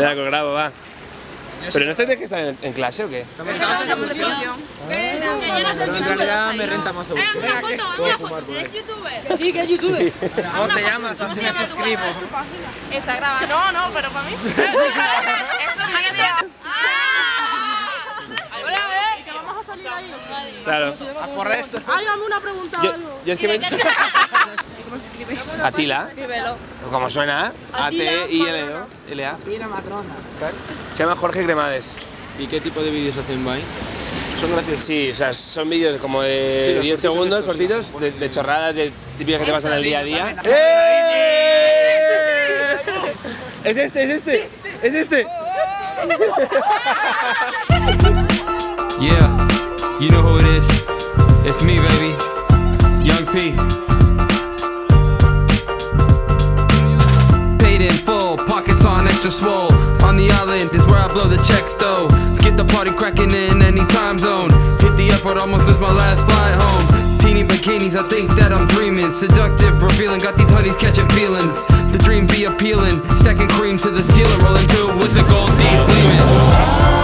Venga, que os grabo, va. ¿Pero no tenéis que estar en, en clase o qué? Estamos en excursión. Pero en realidad me renta más una foto, una foto. ¿Eres youtuber? Sí, que es youtuber. ¿Cómo te llamas? Así me suscribo. Está grabando. No, no, pero para mí. Eso es Hola, eh. Que vamos a salir ahí. Claro. A por eso. Una pregunta o Yo, algo. yo es que me... ¿Cómo se escribe? Atila. Escríbelo. ¿Cómo suena? A-T-I-L, ¿no? L-A. Pina matrona. Se llama Jorge Cremades. ¿Y qué tipo de vídeos hacen Vine? Son graciosos. Sí, o sea, son vídeos como de los 10 cortitos segundos, cortitos, de, de chorradas de típicas que te pasan el día a día. ¡Eh! ¿Es este? ¿Es este? ¿Es este? Yeah, you know who it is. It's me, baby. Young P. extra swole. On the island is where I blow the checks, though. Get the party cracking in any time zone. Hit the airport, almost missed my last flight home. Teeny bikinis, I think that I'm dreaming. Seductive, revealing, got these honeys catching feelings. The dream be appealing. Stacking cream to the ceiling, rolling through with the gold D's gleaming.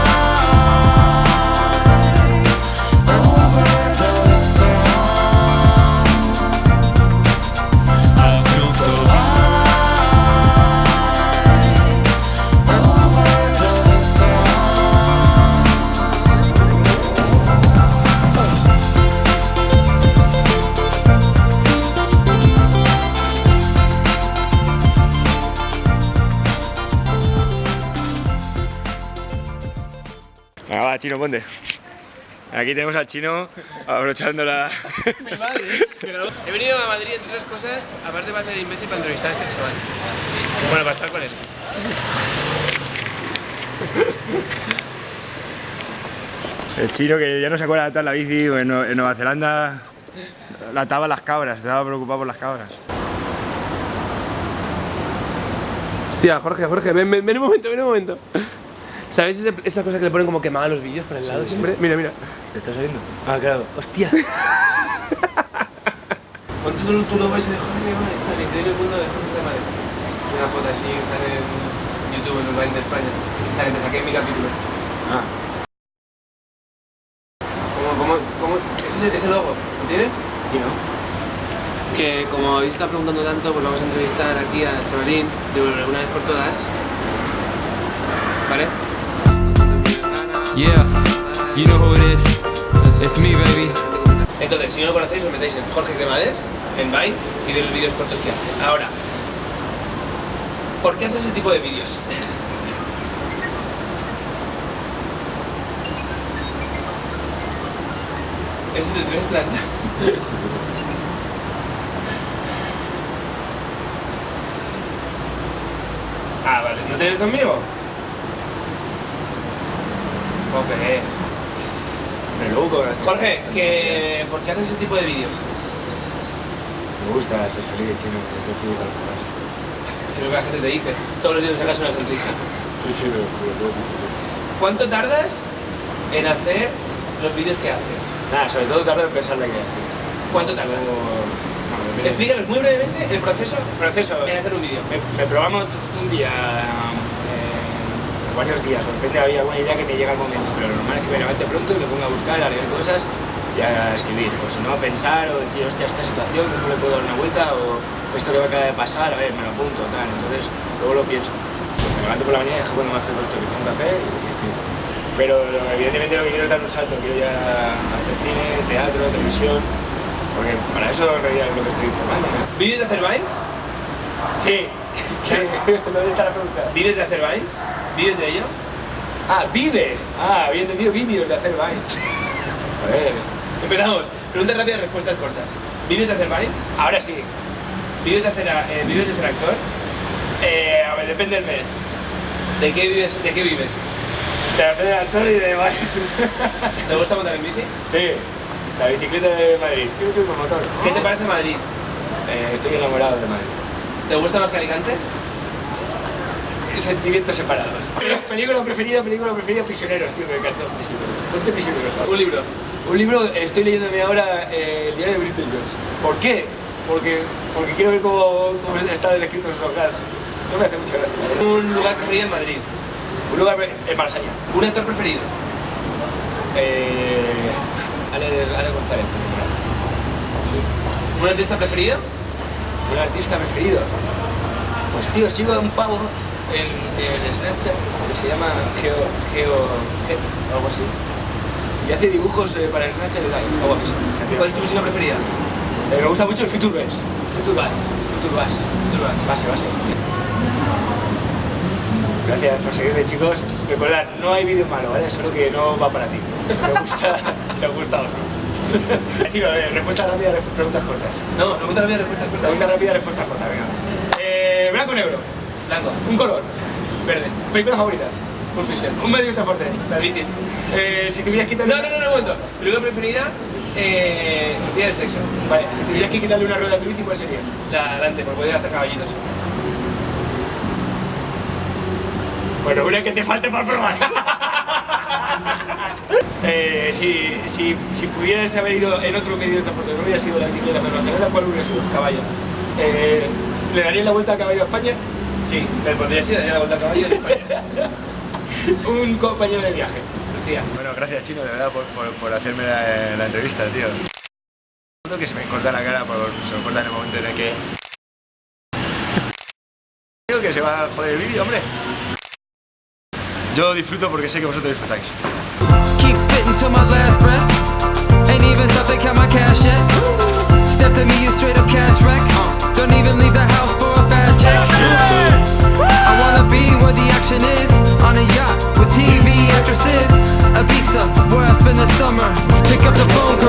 Chino, ponte. Aquí tenemos al chino abrochando la. He venido a Madrid, entre otras cosas, aparte para hacer imbécil para entrevistar a este chaval. Bueno, para estar con él. El chino que ya no se acuerda de atar la bici en, en Nueva Zelanda. La ataba las cabras, estaba preocupado por las cabras. Hostia, Jorge, Jorge, ven, ven, ven un momento, ven un momento. ¿Sabéis esas cosas que le ponen como quemadas los vídeos por el lado siempre? Mira, mira. ¿Te estás oyendo? Ah, claro. Hostia. Ponte solo tu logo ese de Jorge Cremades, el increíble mundo de Jorge Cremades. Es una foto así, sale en YouTube, en el Vine de España. Que te saqué mi capítulo. Ah. ¿Cómo, cómo, cómo? Ese es ese logo, ¿lo tienes? ¿Y no? Que como habéis estado preguntando tanto, pues vamos a entrevistar aquí al chavalín de una vez por todas. ¿Vale? Yeah, you know who it is. It's me, baby. Entonces, si no lo conocéis, os metéis en Jorge Cremades, en Vine, y veis los vídeos cortos que hace. Ahora, ¿por qué hace ese tipo de vídeos? Es de tres plantas. ah, vale. ¿No te vienes conmigo? Jorge, que, ¿por qué haces ese tipo de vídeos? Me gusta ser feliz, chino, me hace feliz a los demás. Es lo que la gente te dice. Todos los días me sacas una sonrisa. Sí, sí, lo, lo, mucho. ¿Cuánto tardas en hacer los vídeos que haces? Nada, sobre todo tardo en pensar de qué hacer. ¿Cuánto tardas? Me- me- Explícanos muy brevemente el proceso proceso. en hacer un vídeo. Me, me programo un día, varios días, o depende, hay alguna idea que me llega al momento, pero lo normal es que me levante pronto y me ponga a buscar, a leer cosas y a escribir. O si no, a pensar o decir, hostia, esta situación, ¿cómo le puedo dar una vuelta? O esto que me acaba de pasar, a ver, me lo apunto, tal. Entonces, luego lo pienso. Me levanto por la mañana y dejo cuando me hace esto, me tomo un café y escribo. Pero evidentemente lo que quiero es dar un salto, quiero ya hacer cine, teatro, televisión, porque para eso en realidad es lo que estoy informándome. ¿Vives de hacer vines? Sí, ¿Qué? ¿dónde está la pregunta? ¿Vives de hacer vines? ¿Vives de ello? Ah, vives. Ah, había entendido vídeos de hacer vines. Joder. Empezamos. Preguntas rápidas, respuestas cortas. ¿Vives de hacer vines? Ahora sí. ¿Vives de, hacer, a- eh, ¿vives de ser actor? Eh, a ver, depende del mes. ¿De qué vives? ¿De qué vives? De hacer actor y de vines. ¿Te gusta montar en bici? sí, la bicicleta de Madrid. Tú, tú, con motor. ¿Qué te parece Madrid? Eh, estoy enamorado de Madrid. ¿Te gusta más que Alicante? Sentimientos separados. Película preferida, película preferida, Prisioneros, tío, me encantó. Ponte Prisioneros. Un libro. Un libro, estoy leyéndome ahora eh, el diario de Bridget Jones. ¿Por qué? Porque, porque quiero ver cómo, cómo están escritos esos gas. No me hace mucha gracia. Un lugar preferido en Madrid. Un lugar en Malasaña. Un actor preferido. Eh, Ale, Ale González. Un artista preferido. Un artista preferido. Pues tío, sigo a un pavo en, en Snapchat que se llama Geo, Geo, o algo así. Y hace dibujos eh, para Snapchat y tal. Está guapísimo. ¿Cuál es tu música preferida? Eh, me gusta mucho el Future Bass. Future Bass. Future Bass. Future Bass. Base, base. Gracias por seguirme, chicos. Recordad, no hay vídeo malo, ¿vale? Solo que no va para ti. Me gusta, le gusta otro. Chicos, eh, respuesta rápida, preguntas cortas. No, pregunta rápida, respuesta corta. Pregunta rápida, respuesta corta, venga. Eh, blanco o negro. Blanco. Un color. Verde. Película favorita. Pulp Fiction. Un medio de transporte. La bici. Eh, si tuvieras que No, quitarle... no, no, no, un momento. Película preferida, eh, Lucía del sexo. Vale, si tuvieras que quitarle una rueda a tu bici, ¿cuál sería? La Dante, por poder hacer caballitos. Bueno, una que te falte para probar. eh, si, si, si pudieras haber ido en otro medio de transporte, no hubiera sido la bicicleta, pero la ¿cuál hubiera sido? Caballo. Eh, ¿Le darías la vuelta a caballo a España? Sí, me pondría así, daría la vuelta a caballo en España. Un compañero de viaje. Lucía. Bueno, gracias Chino, de verdad, por, por, por hacerme la, la entrevista, tío. Que se me corta la cara, por, se me corta en el momento en el que... Digo que se va a joder el vídeo, hombre. Yo disfruto porque sé que vosotros disfrutáis. Keep spitting till my last breath. Ain't even stopped to count my cash yet. Step to me, you straight up cash wreck. Don't even leave the house for a fat check. I wanna be where the action is. On a yacht with TV actresses. Ibiza, where I spend the summer. Pick up the phone.